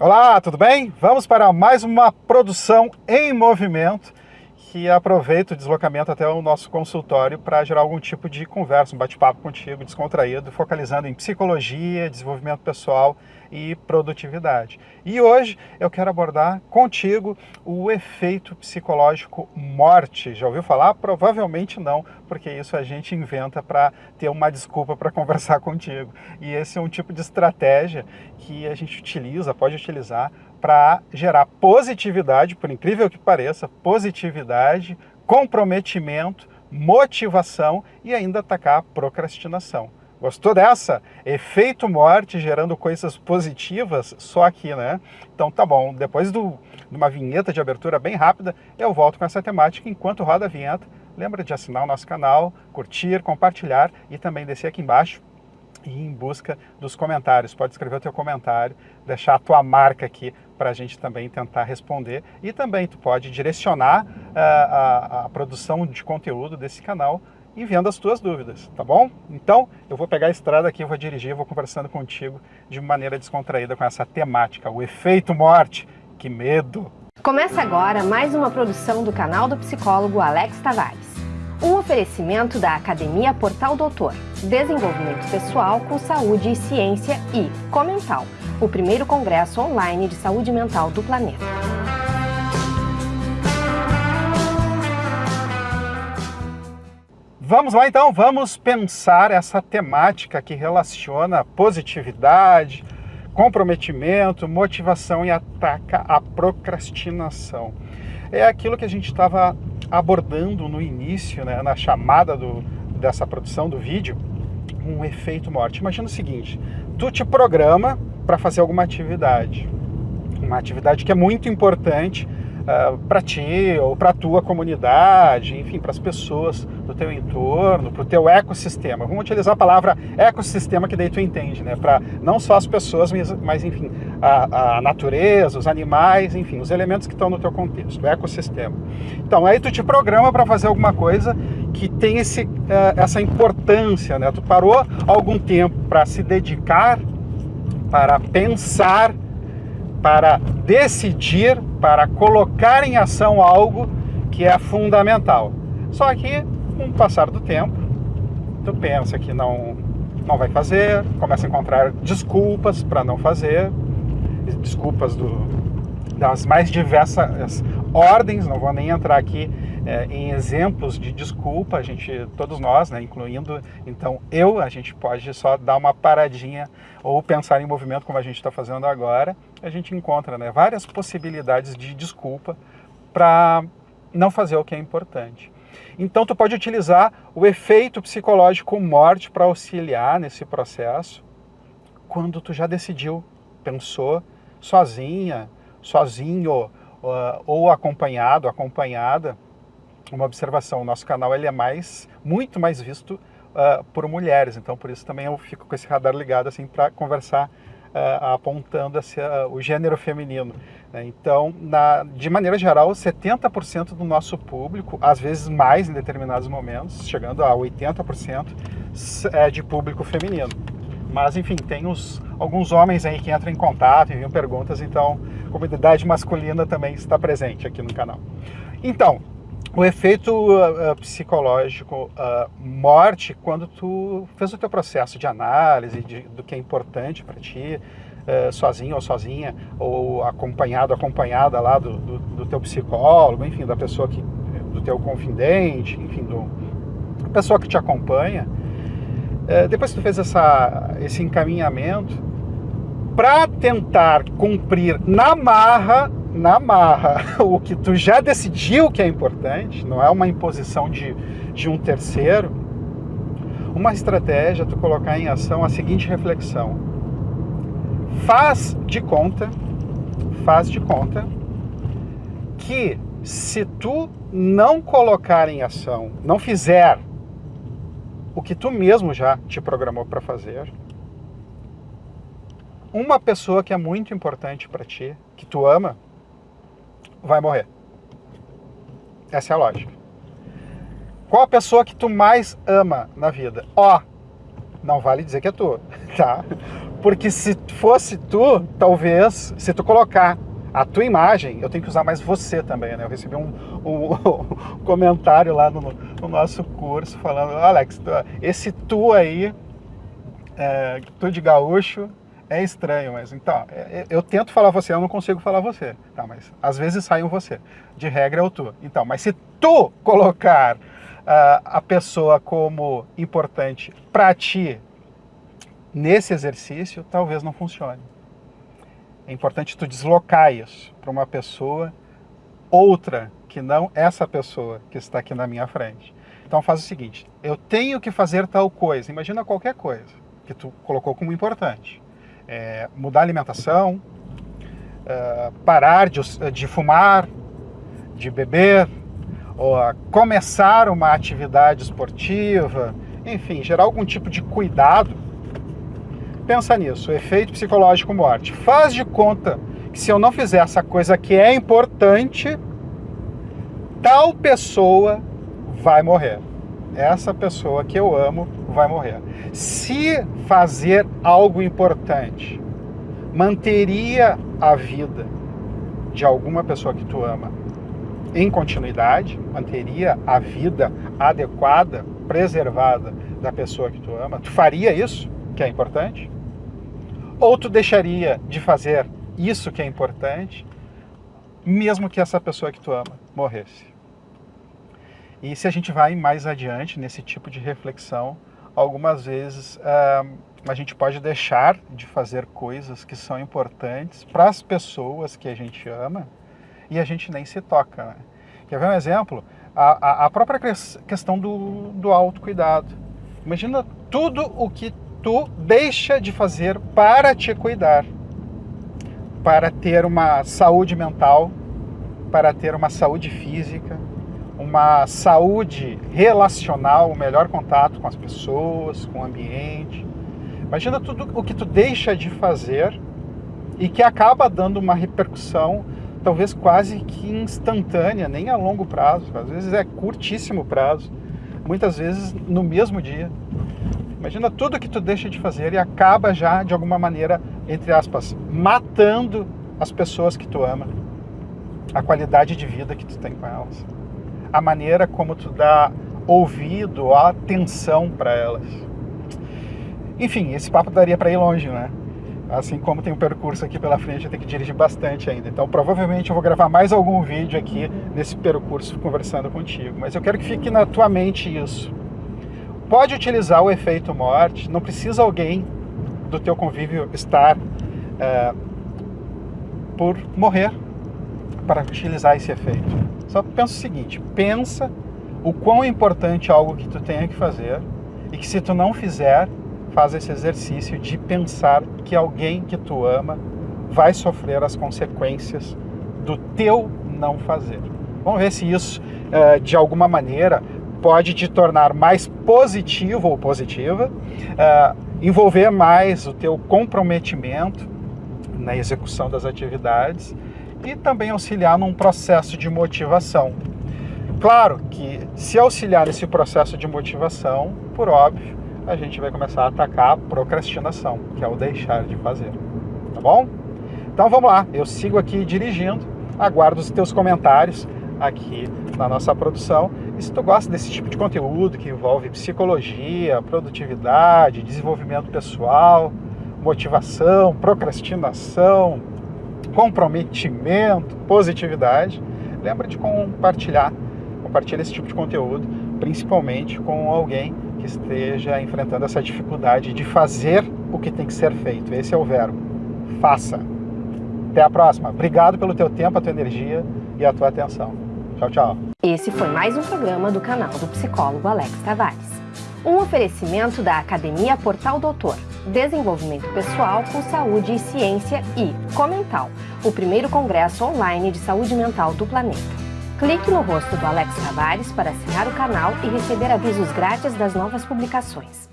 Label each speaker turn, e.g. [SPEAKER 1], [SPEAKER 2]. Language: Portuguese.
[SPEAKER 1] Olá, tudo bem? Vamos para mais uma produção em movimento que aproveita o deslocamento até o nosso consultório para gerar algum tipo de conversa, um bate-papo contigo, descontraído, focalizando em psicologia, desenvolvimento pessoal e produtividade. E hoje eu quero abordar contigo o efeito psicológico morte. Já ouviu falar? Provavelmente não, porque isso a gente inventa para ter uma desculpa para conversar contigo. E esse é um tipo de estratégia que a gente utiliza, pode utilizar para gerar positividade, por incrível que pareça, positividade, comprometimento, motivação e ainda atacar a procrastinação. Gostou dessa? Efeito morte gerando coisas positivas só aqui, né? Então tá bom, depois de uma vinheta de abertura bem rápida, eu volto com essa temática enquanto roda a vinheta. Lembra de assinar o nosso canal, curtir, compartilhar e também descer aqui embaixo em busca dos comentários. Pode escrever o teu comentário, deixar a tua marca aqui para a gente também tentar responder. E também tu pode direcionar uh, a, a produção de conteúdo desse canal enviando as tuas dúvidas, tá bom? Então, eu vou pegar a estrada aqui, vou dirigir, vou conversando contigo de maneira descontraída com essa temática, o efeito morte. Que medo!
[SPEAKER 2] Começa agora mais uma produção do canal do psicólogo Alex Tavares. Um oferecimento da Academia Portal Doutor, Desenvolvimento Pessoal com Saúde e Ciência e Comental, o primeiro congresso online de saúde mental do planeta.
[SPEAKER 1] Vamos lá então, vamos pensar essa temática que relaciona positividade, comprometimento, motivação e ataca a procrastinação. É aquilo que a gente estava abordando no início, né, na chamada do, dessa produção do vídeo, um efeito morte. Imagina o seguinte, tu te programa para fazer alguma atividade, uma atividade que é muito importante uh, ah, para ti ou para tua comunidade, enfim, para as pessoas do teu entorno, para o teu ecossistema. Vamos utilizar a palavra ecossistema que daí tu entende, né? Para não só as pessoas, mas enfim, a, a, natureza, os animais, enfim, os elementos que estão no teu contexto, o ecossistema. Então, aí tu te programa para fazer alguma coisa que tem esse, uh, essa importância, né? Tu parou algum tempo para se dedicar, para pensar, para decidir, para colocar em ação algo que é fundamental. Só que, com o passar do tempo, tu pensa que não, não vai fazer, começa a encontrar desculpas para não fazer, desculpas do, das mais diversas ordens, não vou nem entrar aqui é, em exemplos de desculpa, a gente, todos nós, né, incluindo então eu, a gente pode só dar uma paradinha ou pensar em movimento como a gente está fazendo agora, a gente encontra né, várias possibilidades de desculpa para não fazer o que é importante. Então tu pode utilizar o efeito psicológico morte para auxiliar nesse processo quando tu já decidiu, pensou, sozinha, sozinho, ou acompanhado, acompanhada, uma observação, o nosso canal ele é mais, muito mais visto uh, por mulheres, então por isso também eu fico com esse radar ligado assim para conversar uh, apontando esse, uh, o gênero feminino. Né? Então, na, de maneira geral, 70% do nosso público, às vezes mais em determinados momentos, chegando a 80%, é de público feminino. Mas, enfim, tem os, alguns homens aí que entram em contato, enviam perguntas, então comunidade masculina também está presente aqui no canal. Então, o efeito uh, psicológico uh, morte, quando tu fez o teu processo de análise de, do que é importante para ti, uh, sozinho ou sozinha, ou acompanhado, acompanhada lá do, do, do, teu psicólogo, enfim, da pessoa que, do teu confidente, enfim, do, da pessoa que te acompanha, é, depois que tu fez essa, esse encaminhamento, para tentar cumprir na marra, na marra, o que tu já decidiu que é importante, não é uma imposição de, de um terceiro, uma estratégia é tu colocar em ação a seguinte reflexão. Faz de conta, faz de conta que se tu não colocar em ação, não fizer o que tu mesmo já te programou para fazer, uma pessoa que é muito importante para ti, que tu ama, vai morrer. Essa é a lógica. Qual a pessoa que tu mais ama na vida? Ó, não vale dizer que é tu, tá? Porque se fosse tu, talvez, se tu colocar a tua imagem, eu tenho que usar mais você também, né? Eu recebi um, um, um comentário lá no, no, nosso curso falando, Alex, esse tu aí, é, tu de gaúcho, é estranho, mas então, é, é, eu tento falar você, eu não consigo falar você, tá? Mas às vezes sai um você, de regra é o tu. Então, mas se tu colocar uh, a pessoa como importante para ti nesse exercício, talvez não funcione. É importante tu deslocar isso para uma pessoa outra que não essa pessoa que está aqui na minha frente. Então faz o seguinte, eu tenho que fazer tal coisa, imagina qualquer coisa que tu colocou como importante. É, mudar a alimentação, é, parar de, de, fumar, de beber, ou começar uma atividade esportiva, enfim, gerar algum tipo de cuidado pensa nisso, efeito psicológico morte. Faz de conta que se eu não fizer essa coisa que é importante, tal pessoa vai morrer. Essa pessoa que eu amo vai morrer. Se fazer algo importante manteria a vida de alguma pessoa que tu ama em continuidade, manteria a vida adequada, preservada da pessoa que tu ama, tu faria isso, que é importante? Ou tu deixaria de fazer isso que é importante, mesmo que essa pessoa que tu ama morresse. E se a gente vai mais adiante nesse tipo de reflexão, algumas vezes uh, a gente pode deixar de fazer coisas que são importantes para as pessoas que a gente ama e a gente nem se toca. Né? Quer ver um exemplo? A, a, a própria questão do, do autocuidado. Imagina tudo o que tu deixa de fazer para te cuidar, para ter uma saúde mental, para ter uma saúde física, uma saúde relacional, o um melhor contato com as pessoas, com o ambiente. Imagina tudo o que tu deixa de fazer e que acaba dando uma repercussão talvez quase que instantânea, nem a longo prazo, às vezes é curtíssimo prazo, muitas vezes no mesmo dia. Imagina tudo que tu deixa de fazer e acaba já, de alguma maneira, entre aspas, matando as pessoas que tu ama, a qualidade de vida que tu tem com elas, a maneira como tu dá ouvido, atenção para elas. Enfim, esse papo daria para ir longe, né? Assim como tem um percurso aqui pela frente, eu tenho que dirigir bastante ainda. Então, provavelmente eu vou gravar mais algum vídeo aqui nesse percurso conversando contigo. Mas eu quero que fique na tua mente isso pode utilizar o efeito morte, não precisa alguém do teu convívio estar é, por morrer para utilizar esse efeito. Só pensa o seguinte, pensa o quão importante é algo que tu tenha que fazer e que se tu não fizer, faz esse exercício de pensar que alguém que tu ama vai sofrer as consequências do teu não fazer. Vamos ver se isso, é, de alguma maneira, pode te tornar mais positivo ou positiva, uh, envolver mais o teu comprometimento na execução das atividades e também auxiliar num processo de motivação. Claro que se auxiliar nesse processo de motivação, por óbvio, a gente vai começar a atacar a procrastinação, que é o deixar de fazer. Tá bom? Então vamos lá, eu sigo aqui dirigindo, aguardo os teus comentários aqui na nossa produção. E se tu gosta desse tipo de conteúdo que envolve psicologia, produtividade, desenvolvimento pessoal, motivação, procrastinação, comprometimento, positividade, lembra de compartilhar, compartilhar esse tipo de conteúdo, principalmente com alguém que esteja enfrentando essa dificuldade de fazer o que tem que ser feito. Esse é o verbo. Faça. Até a próxima. Obrigado pelo teu tempo, a tua energia e a tua atenção. Tchau, tchau.
[SPEAKER 2] Esse foi mais um programa do canal do psicólogo Alex Tavares. Um oferecimento da Academia Portal Doutor, Desenvolvimento Pessoal com Saúde e Ciência e Comental, o primeiro congresso online de saúde mental do planeta. Clique no rosto do Alex Tavares para assinar o canal e receber avisos grátis das novas publicações.